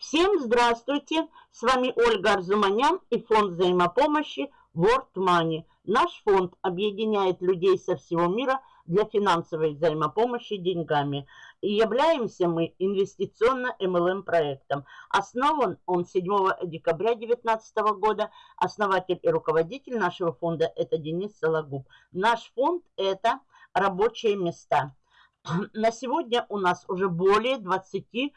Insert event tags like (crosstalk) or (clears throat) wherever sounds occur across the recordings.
Всем здравствуйте! С вами Ольга Арзуманян и фонд взаимопомощи World Money. Наш фонд объединяет людей со всего мира для финансовой взаимопомощи деньгами. И являемся мы инвестиционно-МЛМ проектом. Основан он 7 декабря 2019 года. Основатель и руководитель нашего фонда – это Денис Сологуб. Наш фонд – это рабочие места – на сегодня у нас уже более 27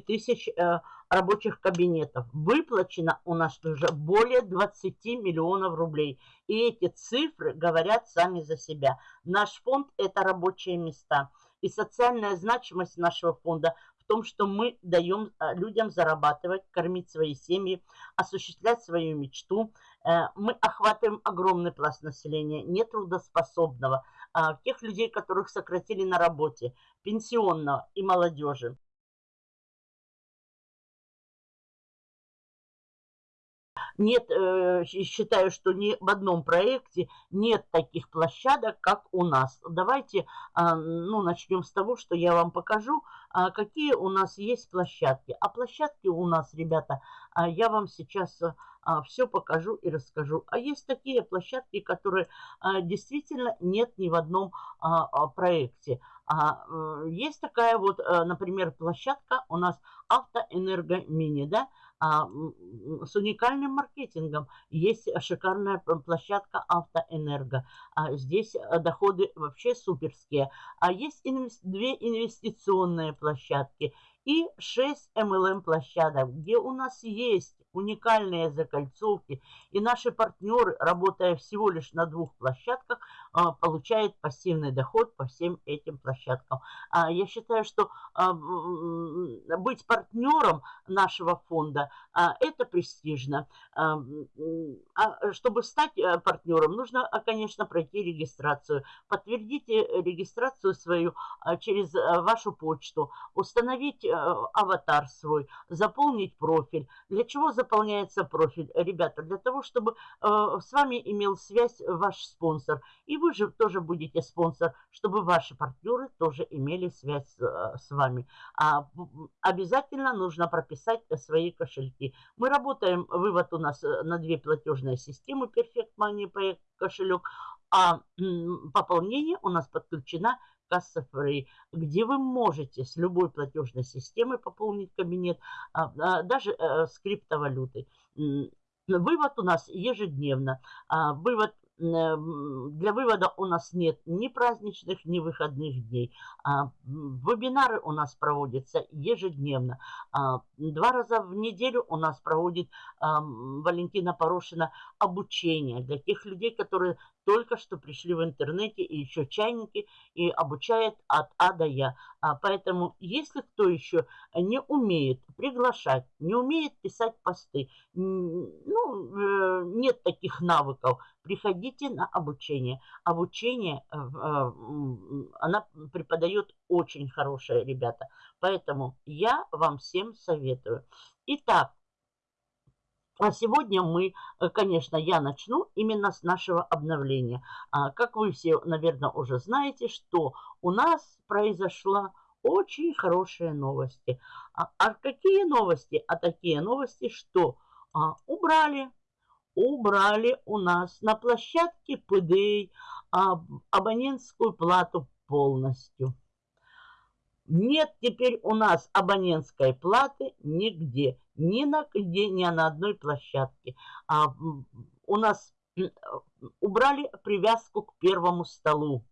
тысяч э, рабочих кабинетов. Выплачено у нас уже более 20 миллионов рублей. И эти цифры говорят сами за себя. Наш фонд – это рабочие места. И социальная значимость нашего фонда в том, что мы даем э, людям зарабатывать, кормить свои семьи, осуществлять свою мечту. Э, мы охватываем огромный пласт населения, нетрудоспособного – тех людей, которых сократили на работе, пенсионного и молодежи. Нет, э, считаю, что ни в одном проекте нет таких площадок, как у нас. Давайте а, ну, начнем с того, что я вам покажу, а, какие у нас есть площадки. А площадки у нас, ребята, я вам сейчас а, все покажу и расскажу. А есть такие площадки, которые а, действительно нет ни в одном а, а, проекте. А, э, есть такая вот, а, например, площадка у нас Автоэнерго Мини, да, а, с уникальным маркетингом. Есть шикарная площадка Автоэнерго. А, здесь доходы вообще суперские. А есть инвес две инвестиционные площадки и 6 MLM-площадок, где у нас есть уникальные закольцовки, и наши партнеры, работая всего лишь на двух площадках, а, получают пассивный доход по всем этим площадкам. А, я считаю, что а, быть партнером нашего фонда – это престижно. Чтобы стать э, партнером, нужно, конечно, пройти регистрацию. Подтвердите регистрацию свою через э, вашу почту, установить э, аватар свой, заполнить профиль. Для чего заполняется профиль, ребята? Для того, чтобы с вами имел связь ваш спонсор. И вы же тоже будете спонсор, чтобы ваши партнеры тоже имели связь с, э, вами. А обязательно нужно прописать свои кошельки. Мы работаем, вывод у нас э, на две платежные системы Perfect Money Pay кошелек, а пополнение у нас подключена касса Free, где вы можете с любой платежной системы пополнить кабинет, а, а, даже э, с криптовалютой. Вывод у нас ежедневно. А, вывод для вывода у нас нет ни праздничных, ни выходных дней. Вебинары у нас проводятся ежедневно. Два раза в неделю у нас проводит Валентина Порошина обучение для тех людей, которые только что пришли в интернете и еще чайники и обучает от А до Я. А, поэтому, если кто еще не умеет приглашать, не умеет писать посты, ну, э, нет таких навыков, приходите на обучение. Обучение, э, э, она преподает очень хорошее, ребята. Поэтому я вам всем советую. Итак, а сегодня мы, э, конечно, я начну именно с нашего обновления. А, как вы все, наверное, уже знаете, что у нас произошла очень хорошие новости. А, а какие новости? А такие новости, что а, убрали, убрали у нас на площадке ПД а, абонентскую плату полностью. Нет теперь у нас абонентской платы нигде, ни на, где, ни на одной площадке. А, у нас убрали привязку к первому столу.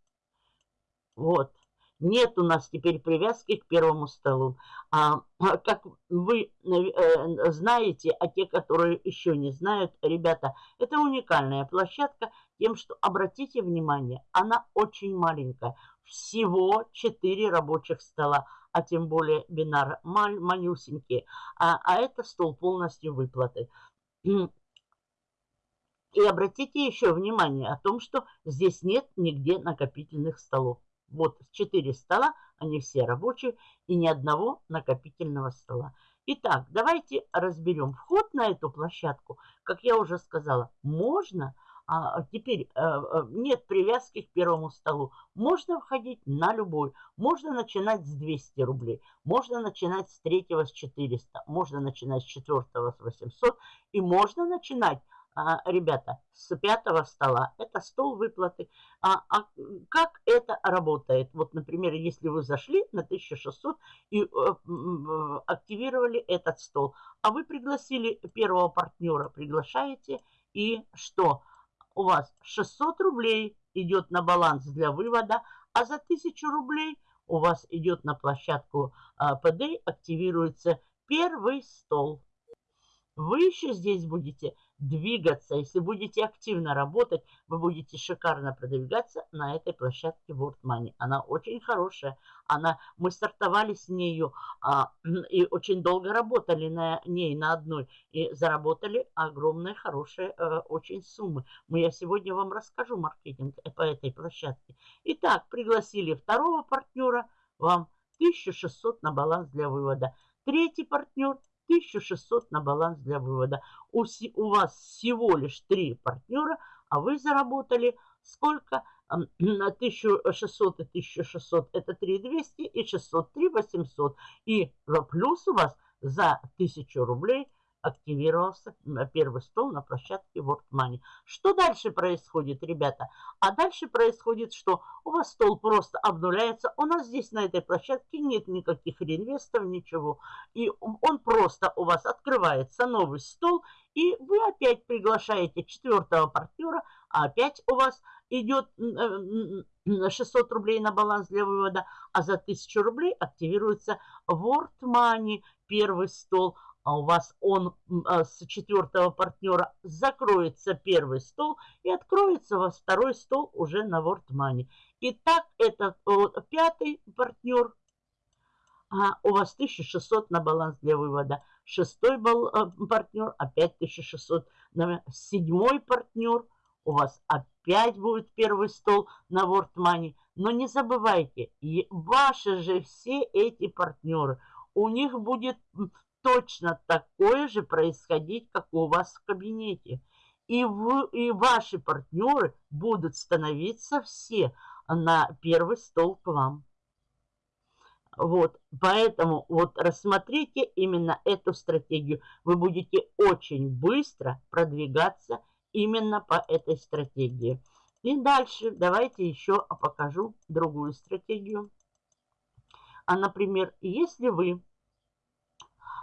Вот. Нет у нас теперь привязки к первому столу. А, как вы э, знаете, а те, которые еще не знают, ребята, это уникальная площадка тем, что, обратите внимание, она очень маленькая. Всего 4 рабочих стола, а тем более бинар манюсенькие. А, а это стол полностью выплаты. (clears throat) И обратите еще внимание о том, что здесь нет нигде накопительных столов. Вот четыре стола, они все рабочие, и ни одного накопительного стола. Итак, давайте разберем. Вход на эту площадку, как я уже сказала, можно А теперь э, э, нет привязки к первому столу. Можно входить на любой. Можно начинать с 200 рублей. Можно начинать с третьего с 400. Можно начинать с четвертого с 800. И можно начинать а, ребята, с пятого стола. Это стол выплаты. А, а как это работает? Вот, например, если вы зашли на 1600 и э, активировали этот стол, а вы пригласили первого партнера, приглашаете, и что? У вас 600 рублей идет на баланс для вывода, а за 1000 рублей у вас идет на площадку а, ПД, активируется первый стол. Вы еще здесь будете двигаться, если будете активно работать, вы будете шикарно продвигаться на этой площадке World Money. Она очень хорошая. Она, мы стартовали с нею а, и очень долго работали на ней, на одной. И заработали огромные, хорошие а, очень суммы. Мы, я сегодня вам расскажу маркетинг по этой площадке. Итак, пригласили второго партнера, вам 1600 на баланс для вывода. Третий партнер – 1600 на баланс для вывода. У, у вас всего лишь три партнера, а вы заработали сколько? На 1600 и 1600 это 3200 и 600 3800. И плюс у вас за 1000 рублей – активировался первый стол на площадке World Money. Что дальше происходит, ребята? А дальше происходит, что у вас стол просто обнуляется. У нас здесь на этой площадке нет никаких реинвестов, ничего. И он просто у вас открывается новый стол, и вы опять приглашаете четвертого партнера, а опять у вас идет 600 рублей на баланс для вывода, а за 1000 рублей активируется World Money, первый стол – а у вас он а, с четвертого партнера закроется первый стол и откроется у вас второй стол уже на World Money. Итак, это вот, пятый партнер, а у вас 1600 на баланс для вывода. Шестой был, а, партнер опять 1600. Седьмой партнер у вас опять будет первый стол на World Money. Но не забывайте, ваши же все эти партнеры, у них будет точно такое же происходить, как у вас в кабинете. И, вы, и ваши партнеры будут становиться все на первый стол к вам. Вот, поэтому вот рассмотрите именно эту стратегию. Вы будете очень быстро продвигаться именно по этой стратегии. И дальше давайте еще покажу другую стратегию. А, например, если вы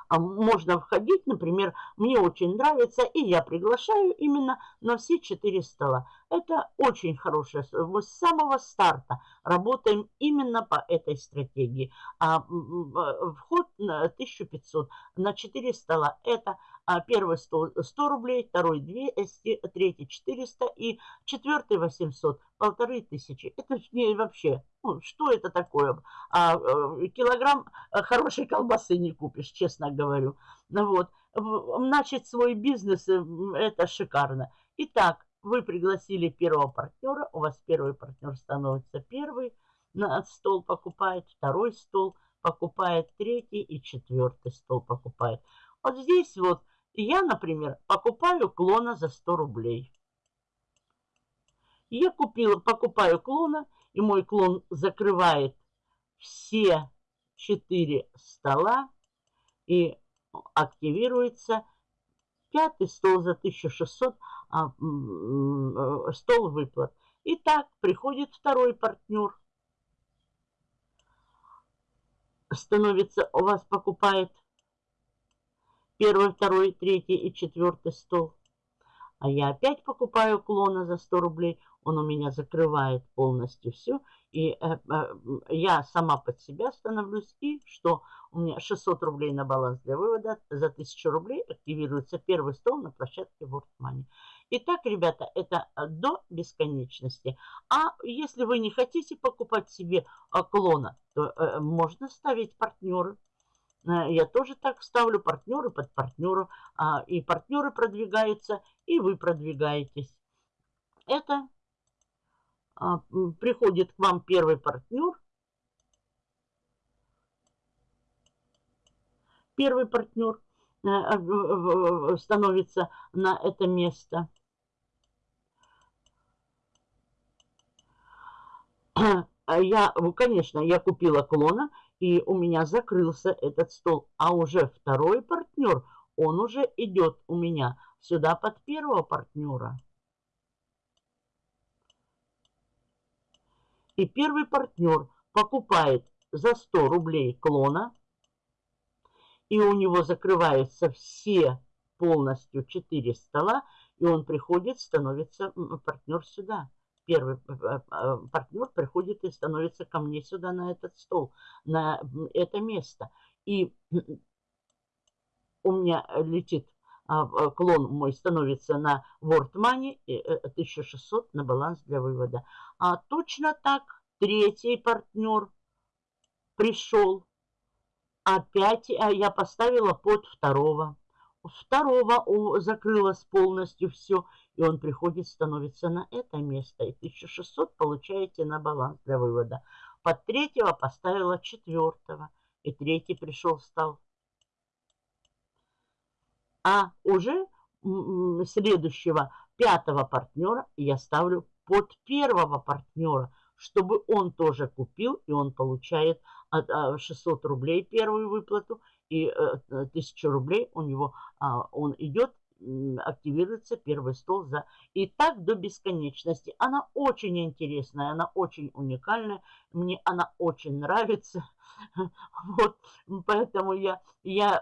можно входить, например, мне очень нравится, и я приглашаю именно на все четыре стола. Это очень хорошая, мы с самого старта работаем именно по этой стратегии. А, вход на 1500 на 4 стола, это а первый стол 100 рублей, второй 200, третий 400 и четвертый 800, полторы тысячи. Это не вообще, ну, что это такое? А, э, килограмм э, хорошей колбасы не купишь, честно говорю. Ну вот, начать свой бизнес, э, это шикарно. Итак, вы пригласили первого партнера, у вас первый партнер становится первый, на стол покупает, второй стол покупает, третий и четвертый стол покупает. Вот здесь вот я, например, покупаю клона за 100 рублей. Я купила, покупаю клона, и мой клон закрывает все четыре стола и активируется пятый стол за 1600, а, э, стол выплат. Итак, приходит второй партнер, становится, у вас покупает первый, второй, третий и четвертый стол. А я опять покупаю клона за 100 рублей. Он у меня закрывает полностью все. И э, э, я сама под себя становлюсь. И что? У меня 600 рублей на баланс для вывода. За 1000 рублей активируется первый стол на площадке World Money. Итак, ребята, это до бесконечности. А если вы не хотите покупать себе э, клона, то э, можно ставить партнеры Э, я тоже так ставлю партнеры под партнеру. А, и партнеры продвигаются, и вы продвигаетесь. Это а, приходит к вам первый партнер. Первый партнер э, становится на это место. Я, конечно, я купила клона, и у меня закрылся этот стол. А уже второй партнер, он уже идет у меня сюда под первого партнера. И первый партнер покупает за 100 рублей клона, и у него закрываются все полностью 4 стола, и он приходит, становится партнер сюда. Первый э, э, э, партнер приходит и становится ко мне сюда на этот стол, на это место. И у меня летит а, клон мой становится на World Money 1600 на баланс для вывода. А точно так третий партнер пришел. Опять я поставила под второго второго закрылось полностью все, и он приходит, становится на это место. И 1600 получаете на баланс для вывода. Под третьего поставила четвертого, и третий пришел, стал. А уже следующего пятого партнера я ставлю под первого партнера, чтобы он тоже купил, и он получает 600 а, рублей первую выплату, и 1000 э, рублей у него, а, он идет, активируется первый стол за... И так до бесконечности. Она очень интересная, она очень уникальная, мне она очень нравится. (laughs) Вот, поэтому я, я,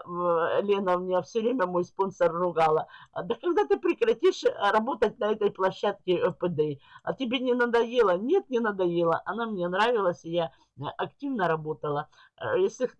Лена, меня все время мой спонсор ругала. Да когда ты прекратишь э, работать на этой площадке ПД? А тебе не надоело? Нет, не надоело. Она мне нравилась, и я э, активно работала. Э, если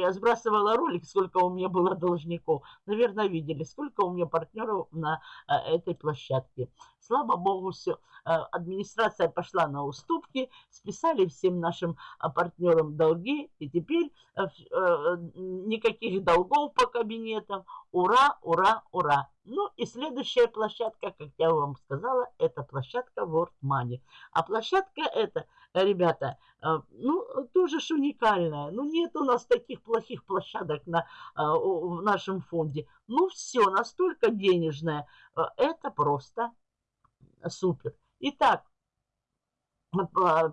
я сбрасывала ролик, сколько у меня было должников, наверное, видели, сколько у меня партнеров на этой площадке. Слава богу, все. Администрация пошла на уступки, списали всем нашим партнерам долги, и теперь э, э, никаких долгов по кабинетам. Ура, ура, ура. Ну и следующая площадка, как я вам сказала, это площадка World Money. А площадка эта, ребята, э, ну тоже ж уникальная. Ну нет у нас таких плохих площадок на, в нашем фонде. Ну все, настолько денежная. Это просто супер. Итак,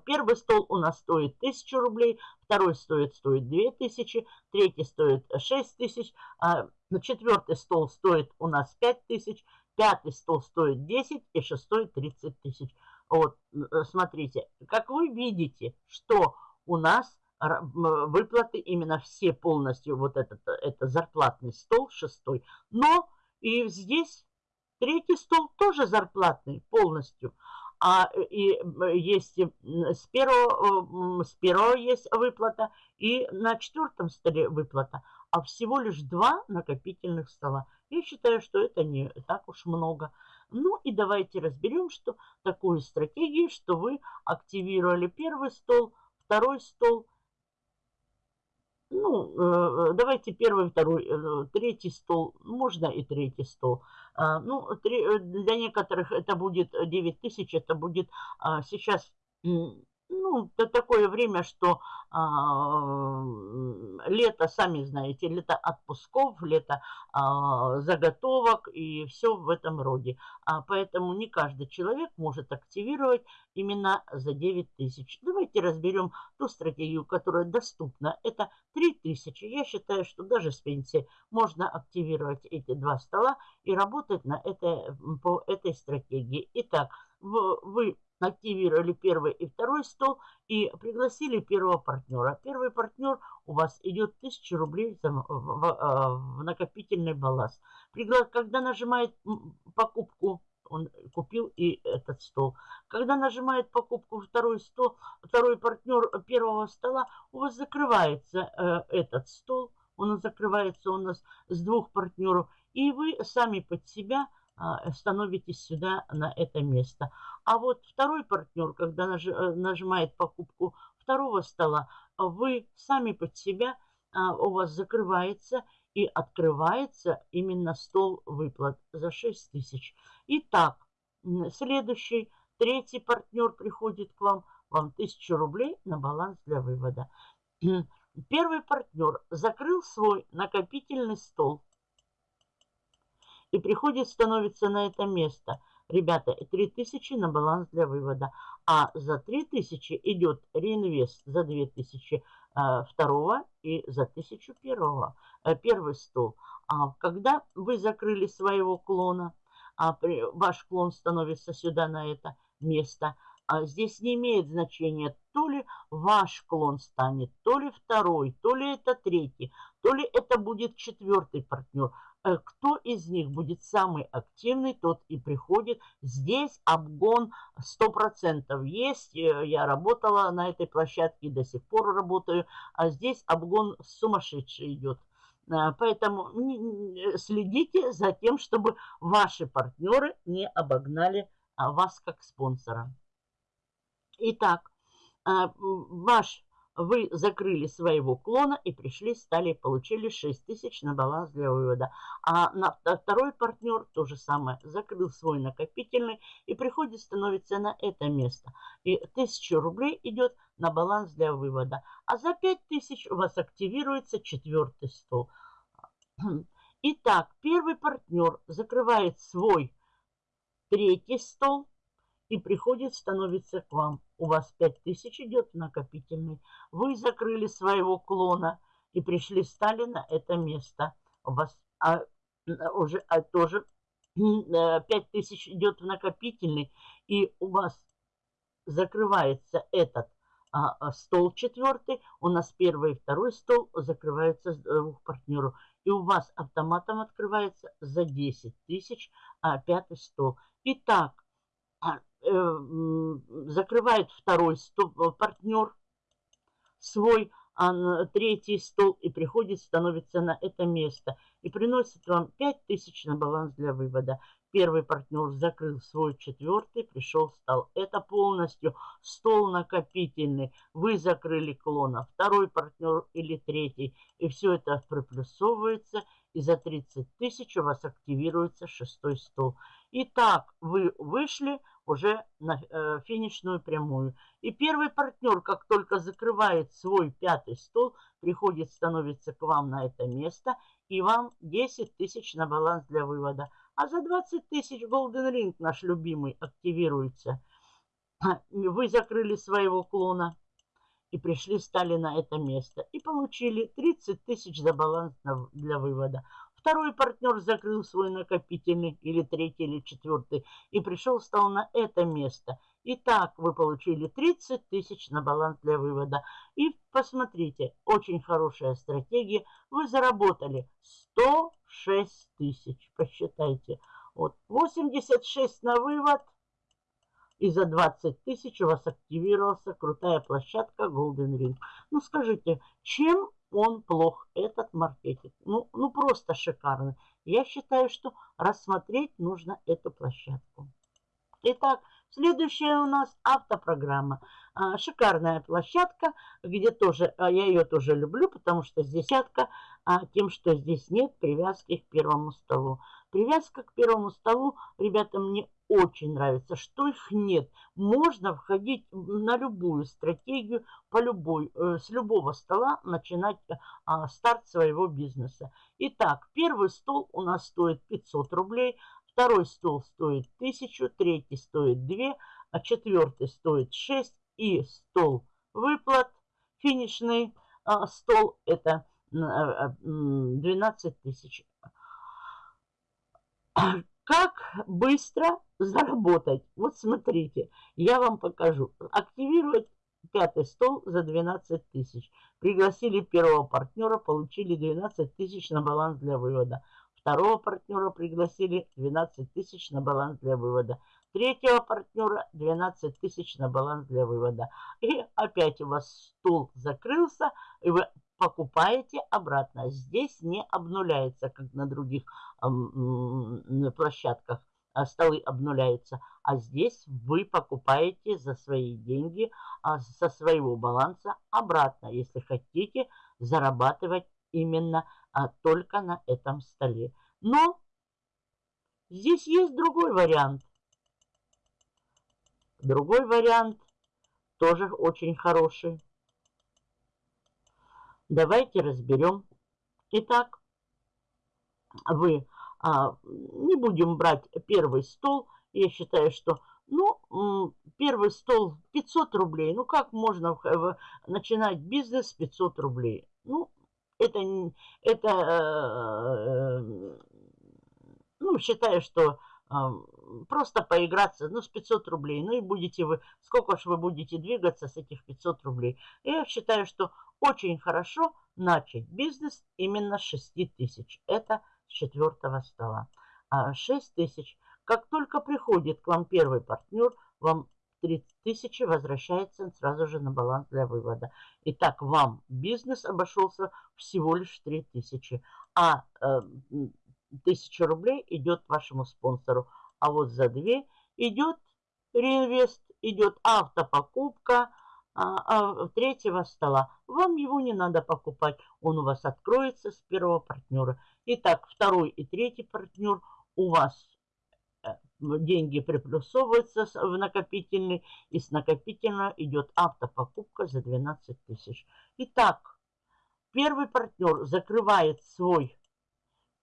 Первый стол у нас стоит 1000 рублей, второй стоит, стоит 2000, третий стоит 6000, а четвертый стол стоит у нас 5000, пятый стол стоит 10 и шестой 30 тысяч. Вот, э, смотрите, как вы видите, что у нас выплаты именно все полностью, вот этот, это зарплатный стол шестой, но и здесь третий стол тоже зарплатный полностью а и есть с первого, с первого есть выплата и на четвертом столе выплата, а всего лишь два накопительных стола. Я считаю, что это не так уж много. Ну и давайте разберем, что такую стратегию, что вы активировали первый стол, второй стол ну, э, давайте первый, второй, э, третий стол, можно и третий стол. А, ну, э, для некоторых это будет 9 тысяч, это будет а, сейчас ну, это такое время, что а, лето, сами знаете, лето отпусков, лето а, заготовок и все в этом роде. А, поэтому не каждый человек может активировать именно за 9 тысяч. Давайте разберем ту стратегию, которая доступна. Это 3 тысячи. Я считаю, что даже с пенсии можно активировать эти два стола и работать на этой, по этой стратегии. Итак, вы активировали первый и второй стол и пригласили первого партнера. Первый партнер у вас идет 1000 рублей а, в накопительный балласт. Пригла... Когда нажимает покупку, он купил и этот стол. Когда нажимает покупку второй стол, второй партнер первого стола, у вас закрывается э, этот стол. Он закрывается у нас с двух партнеров. И вы сами под себя становитесь сюда на это место. А вот второй партнер, когда э, нажимает покупку второго стола, вы сами под себя, а, у вас закрывается и открывается именно стол выплат за 6 тысяч. Итак, следующий, третий партнер приходит к вам, вам 1000 рублей на баланс для вывода. (clears throat) Первый партнер закрыл свой накопительный стол и приходит, становится на это место. ребята, 3000 на баланс для вывода. А за 3000 идет реинвест за 2000 а, второго и за 1000 первого. Э, первый стол. А когда вы закрыли своего клона, а ваш клон становится сюда на это место, а здесь не имеет значения, то ли ваш клон станет, то ли второй, то ли это третий, то ли это будет четвертый партнер. Э, кто из них будет самый активный, тот и приходит. Здесь обгон 100% есть. Э, я работала на этой площадке и до сих пор работаю. А здесь обгон сумасшедший идет. Э, поэтому следите за тем, чтобы ваши партнеры не обогнали а, вас как спонсора. Итак, ваш вы закрыли своего клона и пришли, стали, получили 6 тысяч на баланс для вывода. А на второй партнер то же самое, закрыл свой накопительный и приходит, становится на это место. И 1000 рублей идет на баланс для вывода. А за 5000 у вас активируется четвертый стол. Итак, первый партнер закрывает свой третий стол и приходит, становится к вам у вас 5000 идет накопительный. Вы закрыли своего клона и пришли, стали на это место. У вас а, уже а, тоже 5000 (clears throat) э, идет в накопительный. И у вас закрывается этот а, а, стол четвертый. У нас первый и второй стол закрываются с двух партнеров. И у вас автоматом открывается за 10 тысяч а, пятый стол. Итак, закрывает второй стол, э, партнер свой а третий стол и приходит, становится на это место и приносит вам 5000 на баланс для вывода. Первый партнер закрыл свой четвертый, пришел, стал. Это полностью стол накопительный. Вы закрыли клона, второй партнер или третий. И все это приплюсовывается. И за 30 тысяч у вас активируется шестой стол. Итак, вы вышли уже на э, финишную прямую. И первый партнер, как только закрывает свой пятый стол, приходит, становится к вам на это место, и вам 10 тысяч на баланс для вывода. А за 20 тысяч Golden Ring, наш любимый, активируется. (clears throat) Вы закрыли своего клона и пришли, стали на это место. И получили 30 тысяч за баланс для вывода. Второй партнер закрыл свой накопительный, или третий, или четвертый, и пришел, стал на это место. Итак, вы получили 30 тысяч на баланс для вывода. И посмотрите, очень хорошая стратегия. Вы заработали 106 тысяч. Посчитайте. Вот 86 на вывод. И за 20 тысяч у вас активировался крутая площадка Golden Ring. Ну скажите, чем он плох, этот маркетинг. Ну, ну просто шикарно. Я считаю, что рассмотреть нужно эту площадку. Итак, следующая у нас автопрограмма. А, шикарная площадка, где тоже, а, я ее тоже люблю, потому что здесь площадка а, тем, что здесь нет привязки к первому столу. Привязка к первому столу, ребята, мне очень нравится, что их нет. Можно входить на любую стратегию, по любой, э, с любого стола начинать а, старт своего бизнеса. Итак, первый стол у нас стоит 500 рублей, второй стол стоит 1000, третий стоит 2, а четвертый стоит 6 и стол выплат, финишный а, стол это 12 э, тысяч. Как быстро заработать? Вот смотрите, я вам покажу. Активировать пятый стол за 12 тысяч. Пригласили первого партнера, получили 12 тысяч на баланс для вывода. Второго партнера пригласили 12 тысяч на баланс для вывода. Третьего партнера 12 тысяч на баланс для вывода. И опять у вас стол закрылся, и вы покупаете обратно. Здесь не обнуляется, как на других площадках а, столы обнуляются. А здесь вы покупаете за свои деньги а, со своего баланса обратно, если хотите зарабатывать именно а, только на этом столе. Но здесь есть другой вариант. Другой вариант тоже очень хороший. Давайте разберем. Итак, вы а, не будем брать первый стол. Я считаю, что, ну, первый стол 500 рублей. Ну, как можно начинать бизнес с 500 рублей? Ну, это, это э, ну, считаю, что просто поиграться, ну, с 500 рублей. Ну, и будете вы, сколько же вы будете двигаться с этих 500 рублей. Я считаю, что очень хорошо начать бизнес именно с 6 тысяч. Это с четвертого стола. А 6 тысяч. Как только приходит к вам первый партнер, вам 30 тысячи возвращается сразу же на баланс для вывода. Итак, вам бизнес обошелся всего лишь 3 тысячи. А э, тысяча рублей идет вашему спонсору. А вот за две идет реинвест, идет автопокупка а, а, третьего стола. Вам его не надо покупать, он у вас откроется с первого партнера. Итак, второй и третий партнер у вас э, деньги приплюсовываются в накопительный, и с накопительного идет автопокупка за 12 тысяч. Итак, первый партнер закрывает свой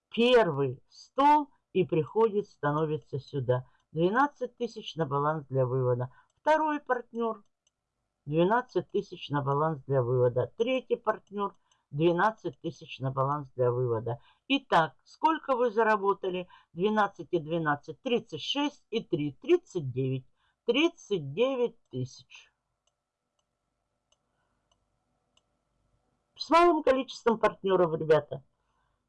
первый стол и приходит, становится сюда. 12 тысяч на баланс для вывода. Второй партнер 12 тысяч на баланс для вывода. Третий партнер 12 тысяч на баланс для вывода. Итак, сколько вы заработали? 12 и 12, 36 и 3, 39. 39 тысяч. С малым количеством партнеров, ребята.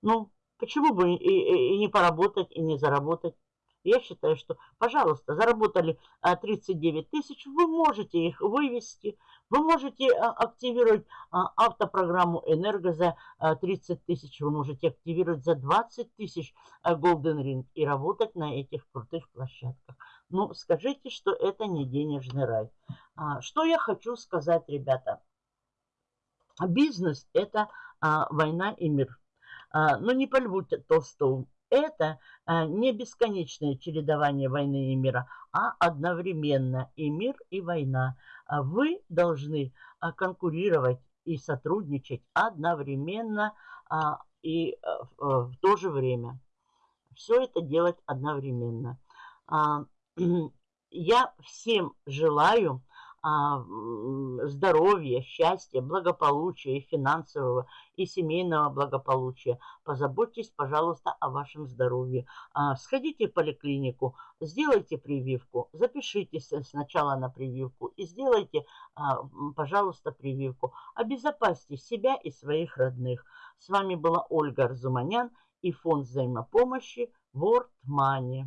Ну, Почему бы и, и, и не поработать, и не заработать? Я считаю, что, пожалуйста, заработали 39 а, тысяч, вы можете их вывести, вы можете а, активировать а, автопрограмму «Энерго» за 30 тысяч, вы можете активировать за 20 тысяч Golden Ring и работать на этих крутых площадках. Ну, скажите, что это не денежный рай. Что я хочу сказать, ребята? Бизнес – это война и мир. А, но не по Льву Толстому. Это а, не бесконечное чередование войны и мира, а одновременно и мир, и война. А вы должны конкурировать и сотрудничать одновременно и в то же время. Все это делать одновременно. (clears throat) Я всем желаю здоровья, счастья, благополучия и финансового, и семейного благополучия. Позаботьтесь, пожалуйста, о вашем здоровье. А, сходите в поликлинику, сделайте прививку, запишитесь сначала на прививку и сделайте, а, пожалуйста, прививку. Обезопасьте себя и своих родных. С вами была Ольга Арзуманян и фонд взаимопомощи World Money.